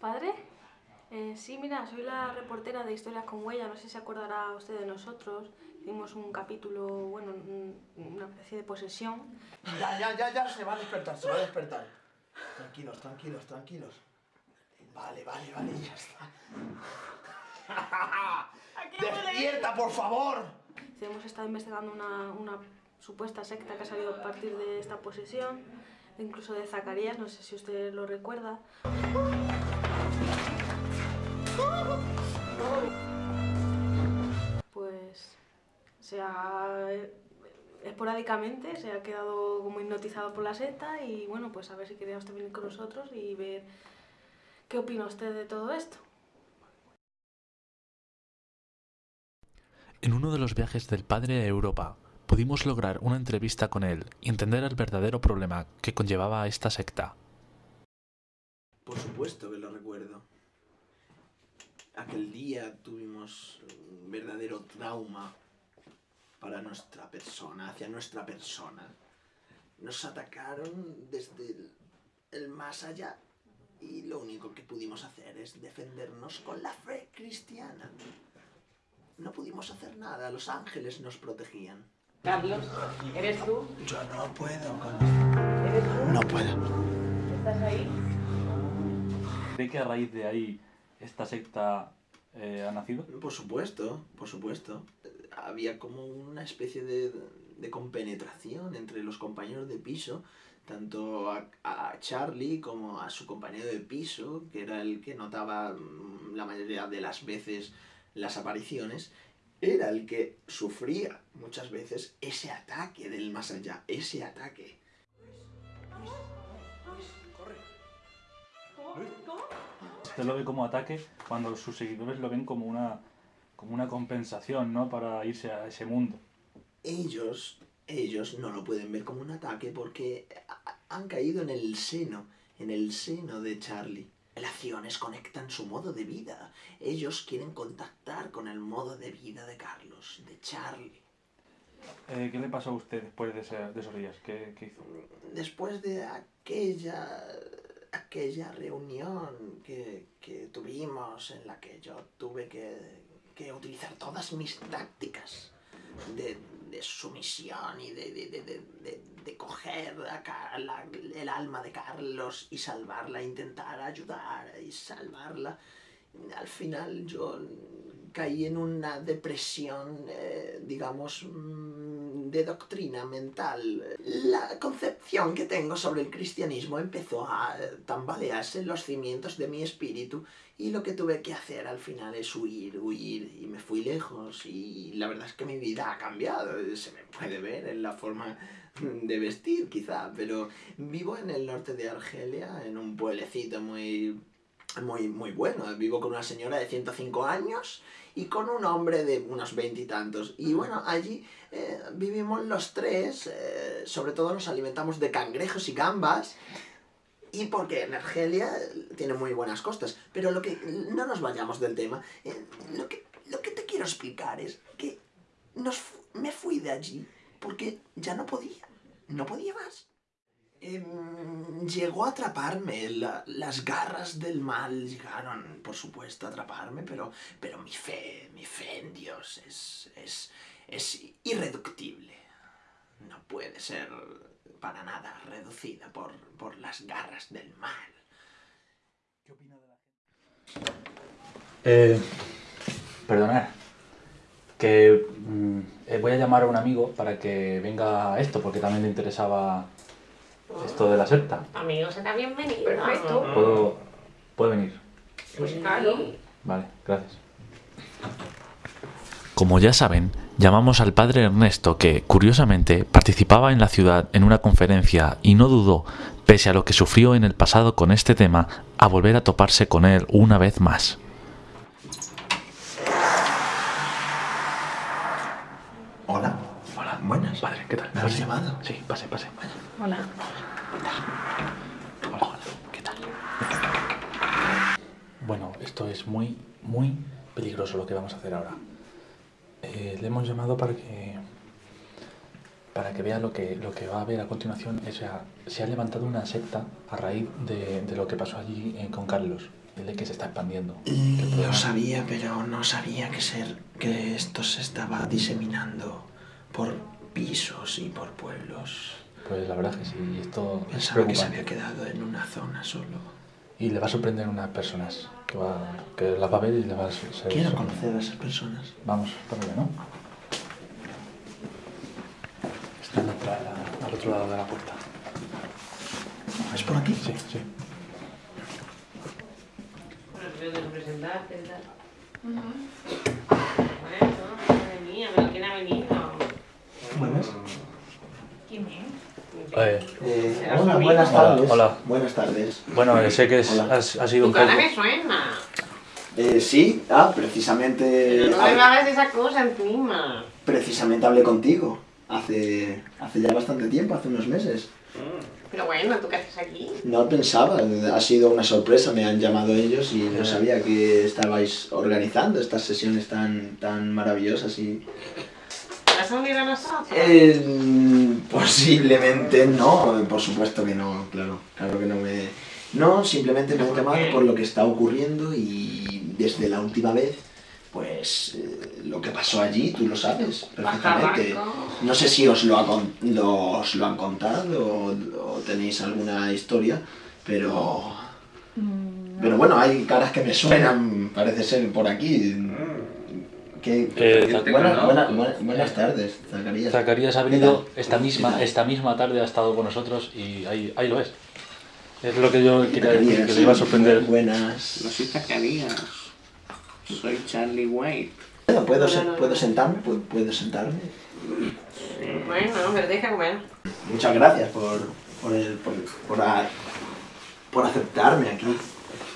¿Padre? Eh, sí, mira, soy la reportera de Historias con Huella, no sé si se acordará usted de nosotros. Hicimos un capítulo, bueno, un- una especie de posesión. Ya, ya, ya, ya, se va a despertar, se va a despertar. Tranquilos, tranquilos, tranquilos. Vale, vale, vale, ya está. ¡Despierta, por favor! Sí, Hemos estado investigando una, una supuesta secta que ha salido a partir de esta posesión, incluso de Zacarías, no sé si usted lo recuerda. Pues se ha esporádicamente se ha quedado como hipnotizado por la secta y bueno, pues a ver si quería usted venir con nosotros y ver qué opina usted de todo esto. En uno de los viajes del padre a Europa, pudimos lograr una entrevista con él y entender el verdadero problema que conllevaba esta secta. Por supuesto que lo recuerdo. Aquel día tuvimos un verdadero trauma para nuestra persona, hacia nuestra persona. Nos atacaron desde el, el más allá y lo único que pudimos hacer es defendernos con la fe cristiana. No pudimos hacer nada, los ángeles nos protegían. Carlos, ¿eres tú? Yo no puedo con ¿Eres tú? No puedo. ¿Estás ahí? ¿Cree que a raíz de ahí esta secta eh, ha nacido? Por supuesto, por supuesto. Había como una especie de, de compenetración entre los compañeros de piso, tanto a, a Charlie como a su compañero de piso, que era el que notaba mm, la mayoría de las veces las apariciones, era el que sufría muchas veces ese ataque del más allá, ese ataque. Usted lo ve como ataque cuando sus seguidores lo ven como una, como una compensación, ¿no? Para irse a ese mundo. ellos, ellos no lo pueden ver como un ataque porque ha- han caído en el seno, en el seno de Charlie. Relaciones conectan su modo de vida. Ellos quieren contactar con el modo de vida de Carlos, de Charlie. Eh, ¿Qué le pasó a usted después de, ese- de esos días? ¿Qué, qué hizo? Después de aquella, aquella reunión que, que tuvimos en la que yo tuve que, que utilizar todas mis tácticas de, de sumisión y de, de, de, coger a el alma de Carlos y salvarla, intentar ayudar y salvarla. Al final yo caí en una depresión, eh, digamos, de doctrina mental. La concepción que tengo sobre el cristianismo empezó a tambalearse en los cimientos de mi espíritu y lo que tuve que hacer al final es huir, huir y me fui lejos y la verdad es que mi vida ha cambiado, se me puede ver en la forma de vestir quizá, pero vivo en el norte de Argelia, en un pueblecito muy muy, muy bueno. Vivo con una señora de 105 años y con un hombre de unos veintitantos. Y, bueno, allí eh, vivimos los tres, eh, sobre todo nos alimentamos de cangrejos y gambas. Y porque en Argelia eh, tiene muy buenas costas. Pero lo que. No nos vayamos del tema. eh, lo, que, lo que te quiero explicar es que nos, me fui de allí porque ya no podía. No podía más. Em, llegó a atraparme, la- las garras del mal llegaron, por supuesto, a atraparme, pero, pero mi fe, mi fe en Dios es, es, es irreductible. No puede ser para nada reducida por, por las garras del mal. ¿Qué opina de la? Eh, perdonad. Que mm, eh, voy a llamar a un amigo para que venga a esto, porque también le interesaba esto de la secta. Amigo, será bienvenido. Perfecto. ¿Puedo, ¿Puedo venir? Pues claro. Vale, gracias. Como ya saben, llamamos al padre Ernesto que, curiosamente, participaba en la ciudad en una conferencia y no dudó, pese a lo que sufrió en el pasado con este tema, a volver a toparse con él una vez más. Hola. Hola. Buenas. Padre, ¿qué tal? ¿Me habéis Pase. llamado? Sí, pase, pase. Hola. Hola, hola. ¿Qué tal? Bueno, esto es muy, muy peligroso lo que vamos a hacer ahora. Eh, le hemos llamado para que para que vea lo que, lo que va a ver a continuación. O sea, se ha levantado una secta a raíz de, de lo que pasó allí eh, con Carlos, el de que se está expandiendo. Lo sabía, pero no sabía que, ser, que esto se estaba diseminando por pisos y por pueblos. Pues la verdad es que sí, esto es Pensaba que se había quedado en una zona solo. Y le va a sorprender a unas personas que, va, que las va a ver y le va a ser... Quiero conocer a esas personas. Vamos, por allá, ¿no? Está en la entrada, al otro lado de la puerta. ¿Es por aquí? Sí, sí. Bueno, creo que representarte y tal. Bueno, madre mía, pero ¿quién ha venido? Buenas. ¿Quién es? Eh, Eh, hola, buenas Hola, tardes. hola. Buenas tardes. bueno, eh, sé que es, sido un poco... me suena. Eh, sí, ah, precisamente, Pero no me hab- hagas esa cosa encima. precisamente hablé contigo hace, hace ya bastante tiempo, hace unos meses. Pero bueno, ¿tú qué haces aquí? No pensaba, ha sido una sorpresa, me han llamado ellos y no sabía que estabais organizando estas sesiones tan, tan maravillosas y... ¿Te vas a unir a nosotros? Eh, posiblemente no, por supuesto que no, claro, claro que no me... No, simplemente me han ¿Por llamado por lo que está ocurriendo y desde la última vez, pues eh, lo que pasó allí, tú lo sabes perfectamente. No sé si os lo, ha con- lo- os lo han contado o, o tenéis alguna historia, pero... Pero bueno, hay caras que me suenan, parece ser, por aquí. Que, Eh, buena- buena- buena- buenas tardes, Zacarías. Zacarías ha ¿Qué venido esta misma, esta misma tarde, ha estado con nosotros y ahí, ahí lo es. Es lo que yo quería decir, que le iba a sorprender. Buenas. No soy Zacarías. Soy Charlie White. Bueno, ¿Puedo, No, no, ¿puedo sentarme? ¿Puedo, puedo sentarme? Bueno, pero deja comer. Muchas gracias por, por, el- por, por, a- por aceptarme aquí.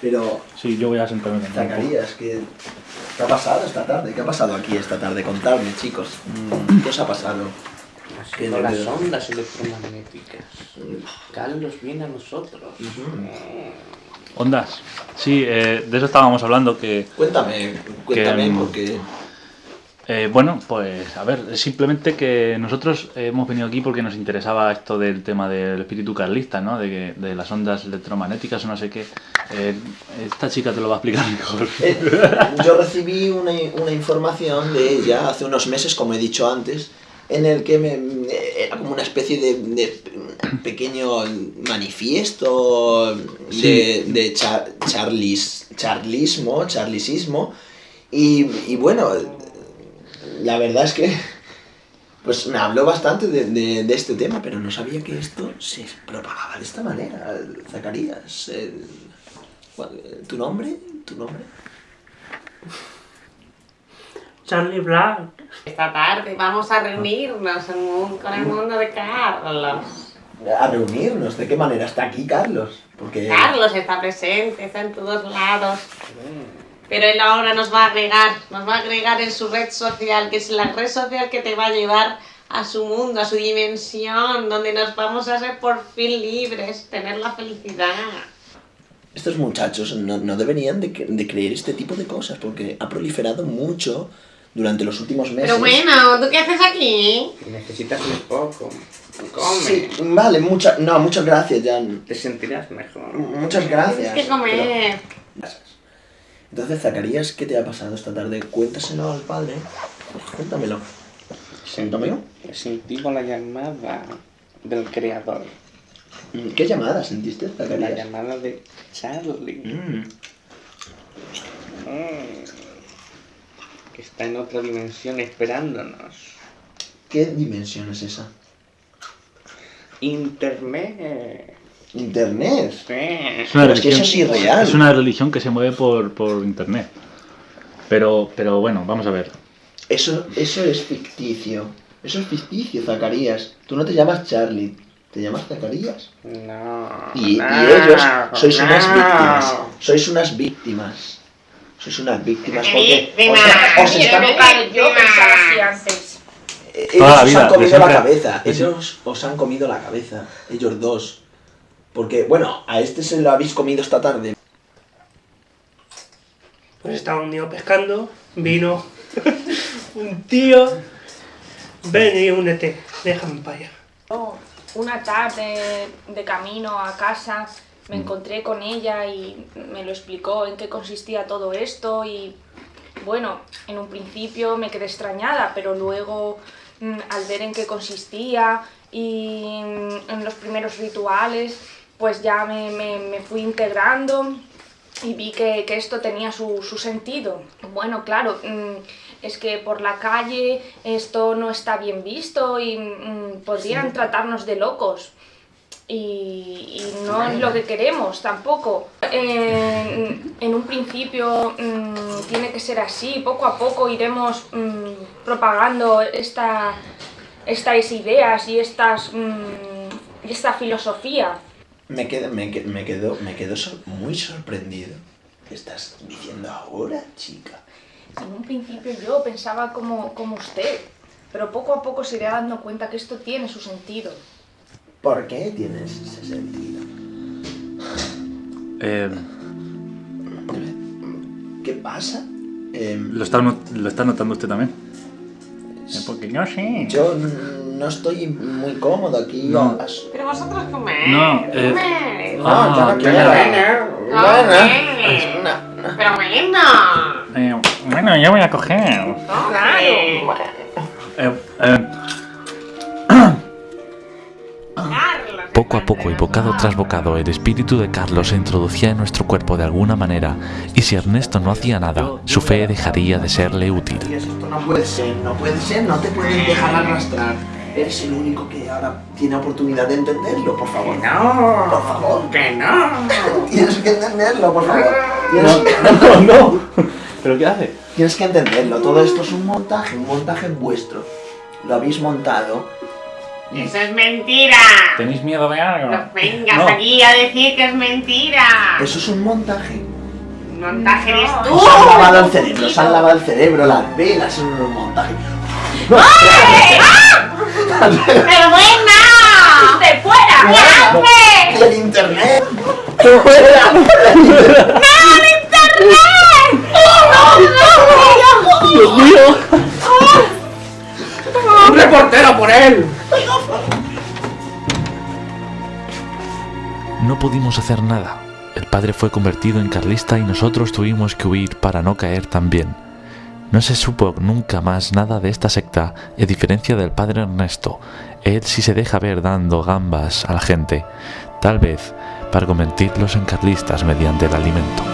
Pero, Sí, yo voy a sentarme también. Zacarías, ¿qué, ¿qué ha pasado esta tarde? ¿Qué ha pasado aquí esta tarde? Contadme, chicos. Mm, ¿Qué os ha pasado? Las ondas electromagnéticas. Carlos viene a nosotros. Ondas. Sí, eh, de eso estábamos hablando, que Cuéntame, cuéntame, mm, porque... Eh, bueno, pues a ver, simplemente que nosotros hemos venido aquí porque nos interesaba esto del tema del espíritu carlista, ¿no? De, que- de las ondas electromagnéticas o no sé qué. Eh, esta chica te lo va a explicar mejor. Eh, yo recibí una, una información de ella hace unos meses, como he dicho antes, en el que me, era como una especie de, de pequeño manifiesto de, Sí. de cha- charlis, charlismo, charlisismo. Y, y bueno, la verdad es que pues me habló bastante de, de- de este tema, pero no sabía que esto se propagaba de esta manera. Zacarías, el- ¿tu nombre? ¿Tu nombre? Charlie Black. Esta tarde vamos a reunirnos en un- con el mundo de Carlos. A reunirnos. ¿De qué manera está aquí Carlos? Porque Carlos está presente, está en todos lados. Pero él ahora nos va a agregar, nos va a agregar en su red social, que es la red social que te va a llevar a su mundo, a su dimensión, donde nos vamos a ser por fin libres, tener la felicidad. estos muchachos no, no deberían de, de creer este tipo de cosas, porque ha proliferado mucho durante los últimos meses. Pero bueno, ¿tú qué haces aquí? Necesitas un poco. Come. Sí, vale, mucha, no, muchas gracias, Jan. Te sentirás mejor. Muchas gracias. Tienes que comer. pero- Entonces, Zacarías, ¿qué te ha pasado esta tarde? Cuéntaselo al padre. Cuéntamelo. Cuéntamelo. Sentimos la llamada del creador. Mm, ¿Qué llamada sentiste, La Zacarías? llamada de Charlie. Mm, Mm. Que está en otra dimensión esperándonos. ¿Qué dimensión es esa? Internet. Internet. Es una Pero es que eso religión- es irreal. Es una religión que se mueve por, por internet. Pero, pero bueno, vamos a ver. Eso, eso es ficticio. Eso es ficticio, Zacarías. Tú no te llamas Charlie, te llamas Zacarías. No. Y, y no, ellos sois unas no. víctimas. Sois unas víctimas. Sois unas víctimas porque Víctima, os, os están, yo pensaba así antes. Toda la ellos os vida, han comido la cabeza. Ellos os han comido la cabeza. Ellos dos. Porque, bueno, a este se lo habéis comido esta tarde. Pues estaba un día pescando, vino un tío Ven y únete. Déjame para allá. Una tarde de camino a casa me encontré con ella y me lo explicó en qué consistía todo esto y bueno, en un principio me quedé extrañada, pero luego mm, al ver en qué consistía y mm, en los primeros rituales, pues ya me, me- me fui integrando y vi que, que esto tenía su, su sentido. Bueno, claro, mm, es que por la calle esto no está bien visto y mm, podrían tratarnos de locos. Y, y no es lo que queremos tampoco. En, en un principio mm, tiene que ser así, poco a poco iremos propagando esta, estas ideas y estas, esta filosofía. Me quedo, me, que- me quedo, me quedo sor- muy sorprendido. ¿Qué estás diciendo ahora, chica? En un principio yo pensaba como, como usted, pero poco a poco se irá dando cuenta que esto tiene su sentido. ¿Por qué tienes ese sentido? Eh, ¿Qué pasa? Em, ¿lo, está, ¿Lo está notando usted también? Porque yo sí. yo no estoy muy cómodo aquí. No. Pero vosotros comed. No, eh, comed. No, Ah, yo no quiero. bueno. Bueno, no, no. Pero bueno. Eh, bueno, yo voy a coger. Claro. Eh, eh. Poco a poco y bocado tras bocado el espíritu de Carlos se introducía en nuestro cuerpo de alguna manera y si Ernesto no hacía nada, su fe dejaría de serle útil. Esto no puede ser, no puede ser, no te puedes dejar arrastrar. Eres el único que ahora tiene oportunidad de entenderlo, por favor. No, Por favor. que no. Tienes que entenderlo, por favor. No, no. ¿Pero qué hace? tienes que entenderlo. Todo esto es un montaje, un montaje vuestro. Lo habéis montado. Eso es mentira. ¿Tenéis miedo de algo? No vengas No. aquí a decir que es mentira. Eso es un montaje. Montaje eres tú. Os han lavado el cerebro, os han lavado el cerebro, las velas son un montaje. ¡Pero buena! ¡De fuera! ¡Fuera! haces? ¡El internet! ¡Fuera! ¡Dios mío! ¡Un reportero por él! No pudimos hacer nada. El padre fue convertido en carlista y nosotros tuvimos que huir para no caer también. No se supo nunca más nada de esta secta, a diferencia del padre Ernesto. Él sí se deja ver dando gambas a la gente, tal vez para convertirlos en carlistas mediante el alimento.